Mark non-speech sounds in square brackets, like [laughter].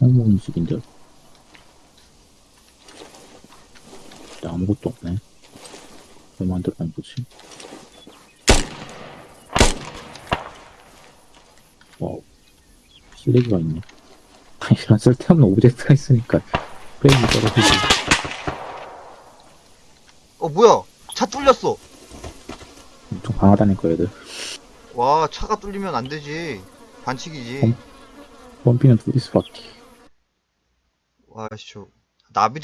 집인데. 근데 아무것도 없네. 왜 만들어낸 거지? 와우. 쓰레기가 있네. [laughs] 이런 쓸데없는 오브젝트가 있으니까 프레임이 떨어지지. 어 뭐야 차 뚫렸어 엄청 강하다니까, 얘들. 와 차가 뚫리면 안 되지 반칙이지 어? 펌피는 둘이 수밖에. 와씨 저 나비